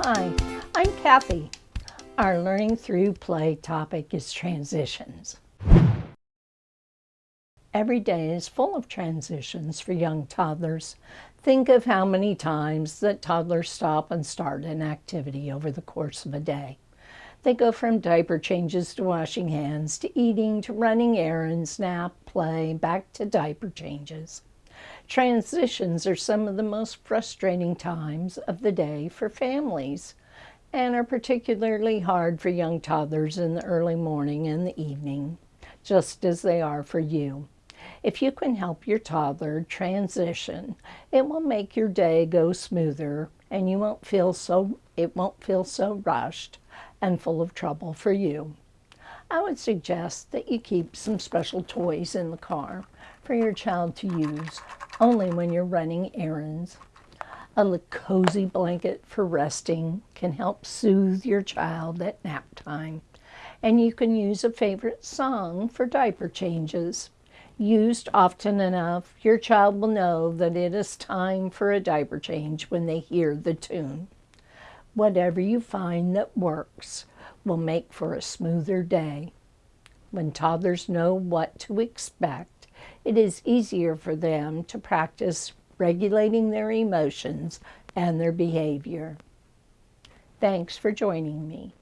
Hi, I'm Kathy. Our Learning Through Play topic is transitions. Every day is full of transitions for young toddlers. Think of how many times that toddlers stop and start an activity over the course of a day. They go from diaper changes to washing hands to eating to running errands, nap, play, back to diaper changes. Transitions are some of the most frustrating times of the day for families and are particularly hard for young toddlers in the early morning and the evening, just as they are for you. If you can help your toddler transition, it will make your day go smoother and you won't feel so it won't feel so rushed and full of trouble for you. I would suggest that you keep some special toys in the car for your child to use only when you're running errands. A cozy blanket for resting can help soothe your child at nap time. And you can use a favorite song for diaper changes. Used often enough, your child will know that it is time for a diaper change when they hear the tune. Whatever you find that works will make for a smoother day. When toddlers know what to expect, it is easier for them to practice regulating their emotions and their behavior. Thanks for joining me.